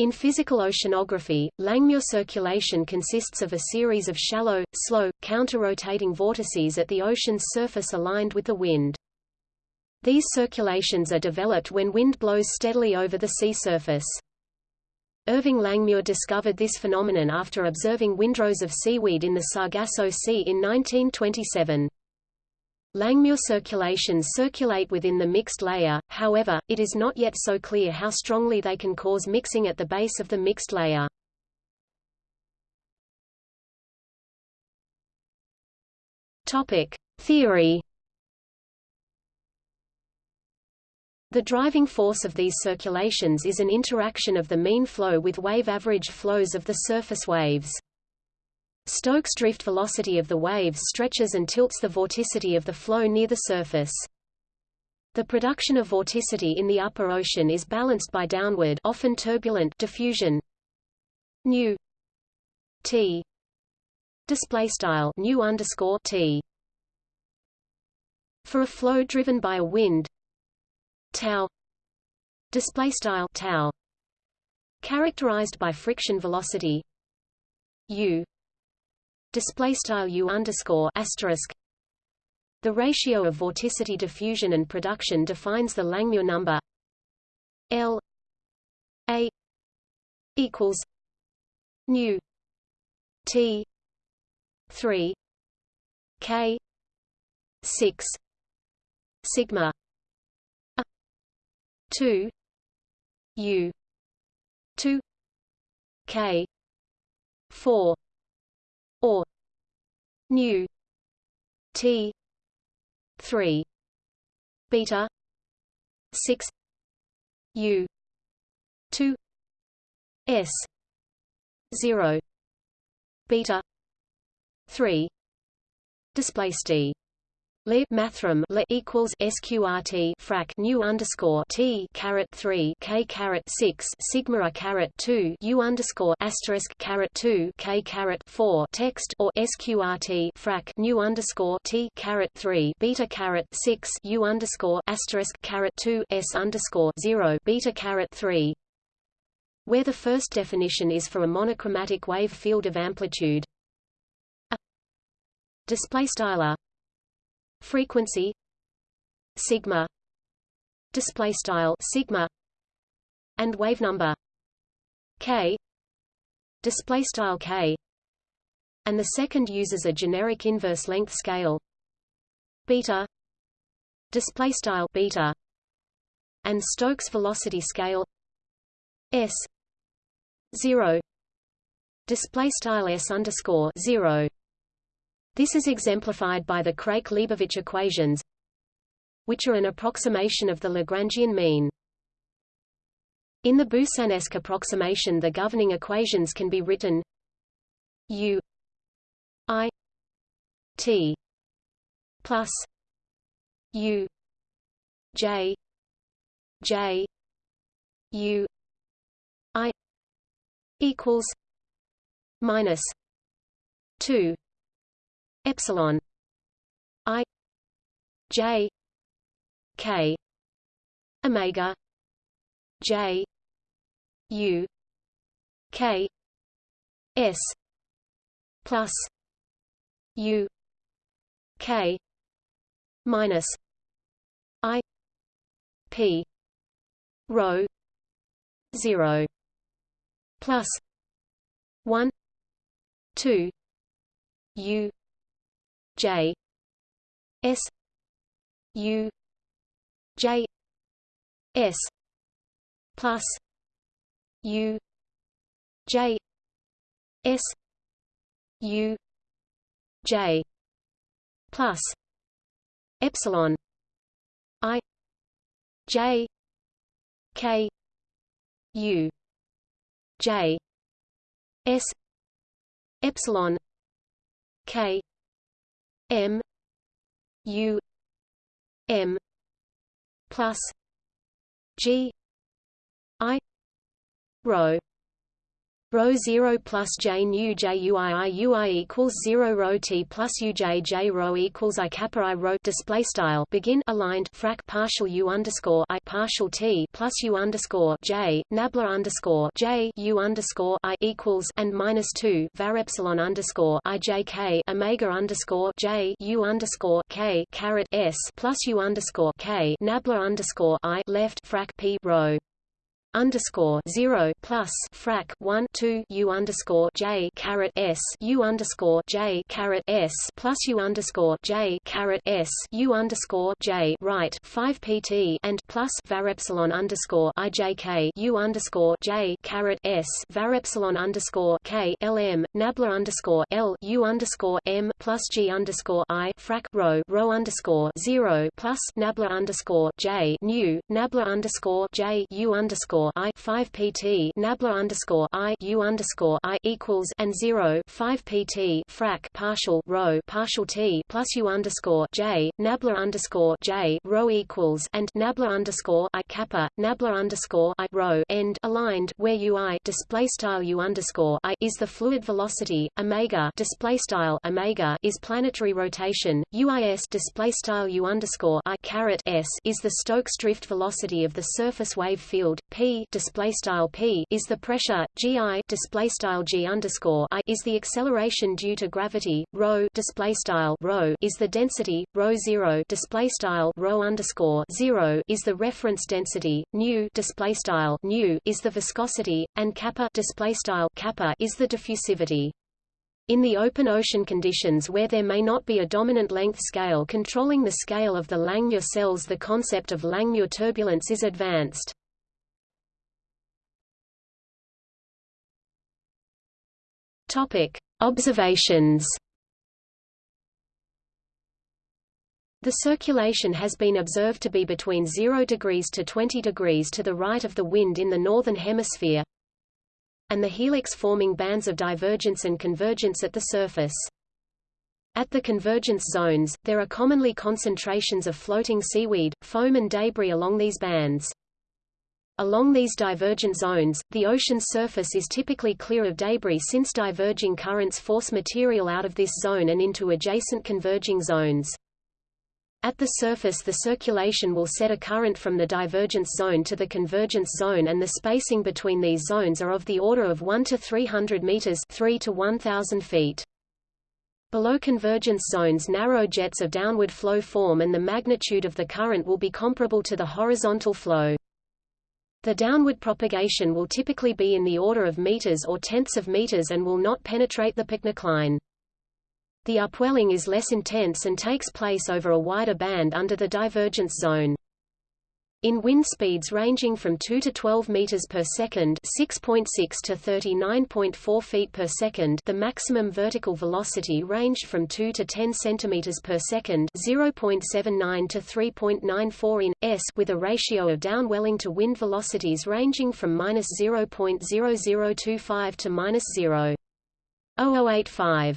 In physical oceanography, Langmuir circulation consists of a series of shallow, slow, counter-rotating vortices at the ocean's surface aligned with the wind. These circulations are developed when wind blows steadily over the sea surface. Irving Langmuir discovered this phenomenon after observing windrows of seaweed in the Sargasso Sea in 1927. Langmuir circulations circulate within the mixed layer, however, it is not yet so clear how strongly they can cause mixing at the base of the mixed layer. Theory The driving force of these circulations is an interaction of the mean flow with wave average flows of the surface waves. Stokes drift velocity of the waves stretches and tilts the vorticity of the flow near the surface. The production of vorticity in the upper ocean is balanced by downward often turbulent diffusion. Nu t display style nu underscore t. For a flow driven by a wind tau display style tau. Characterized by friction velocity u display style u underscore asterisk. The ratio of vorticity diffusion and production defines the Langmuir number. L A equals nu T three K six sigma a 2 u 2 k 4 or nu t 3 beta 6 u 2 s 0 beta 3 display st Le mathrm le equals sqrt frac nu underscore t caret three k caret six sigma a caret two u underscore asterisk caret two k caret four text or sqrt frac nu underscore t caret three beta caret six u underscore asterisk caret two s underscore zero beta caret three. Where the first definition is for a monochromatic wave field of amplitude. Display style frequency. Sigma. Display style sigma. And wave number. K. Display style k. And the second uses a generic inverse length scale. Beta. Display style beta. And Stokes velocity scale. S. 0 display style s underscore 0 this is exemplified by the Craik-Leibovich equations, which are an approximation of the Lagrangian mean. In the Boussinesq approximation the governing equations can be written U I T plus U J J U I equals minus two epsilon i j k omega j u k s plus u k minus i p rho 0 plus 1 2 u J S U J S plus U J S U J plus epsilon I J K U J S epsilon K M U M plus G I rho Rho 0 plus j nu j equals 0 rho t plus u j j rho equals i kappa i rho display style. Begin aligned frac partial u underscore i partial t plus u underscore j nabla underscore j u underscore i equals and minus two var epsilon underscore i j k omega underscore j u underscore k caret s plus u underscore k nabla underscore i left frac p rho underscore zero plus frac one two U underscore J caret S U underscore J caret S plus U underscore J caret S U underscore J right five PT and plus var epsilon underscore IJK U underscore J caret S var epsilon underscore K LM Nabla underscore L U underscore M plus G underscore I frac rho rho underscore zero plus Nabla underscore J nu Nabla underscore J U underscore underscore I five PT Nabla underscore I U underscore I equals and zero five PT frac partial rho partial T plus U underscore J Nabla underscore J rho equals and Nabla underscore I kappa Nabla underscore I rho end aligned where UI display style U underscore I is the fluid velocity omega display style omega is planetary rotation UIS display style U underscore I caret S is the Stokes drift velocity of the surface wave field P display style p is the pressure, gi display style g underscore i is the acceleration due to gravity, rho display style rho is the density, rho zero display style rho underscore zero is the reference density, nu display style nu is the viscosity, and kappa display style kappa is the diffusivity. In the open ocean conditions where there may not be a dominant length scale controlling the scale of the Langmuir cells the concept of Langmuir turbulence is advanced. Topic: Observations. The circulation has been observed to be between 0 degrees to 20 degrees to the right of the wind in the northern hemisphere, and the helix-forming bands of divergence and convergence at the surface. At the convergence zones, there are commonly concentrations of floating seaweed, foam and debris along these bands. Along these divergent zones, the ocean's surface is typically clear of debris since diverging currents force material out of this zone and into adjacent converging zones. At the surface the circulation will set a current from the divergence zone to the convergence zone and the spacing between these zones are of the order of 1 to 300 meters 3 to 1000 feet. Below convergence zones narrow jets of downward flow form and the magnitude of the current will be comparable to the horizontal flow. The downward propagation will typically be in the order of meters or tenths of meters and will not penetrate the pycnocline. The upwelling is less intense and takes place over a wider band under the divergence zone. In wind speeds ranging from 2 to 12 meters per second, 6.6 to 39.4 feet per second, the maximum vertical velocity ranged from 2 to 10 centimeters per second, 0.79 to 3.94 in s, with a ratio of downwelling to wind velocities ranging from -0.0025 to -0.0085.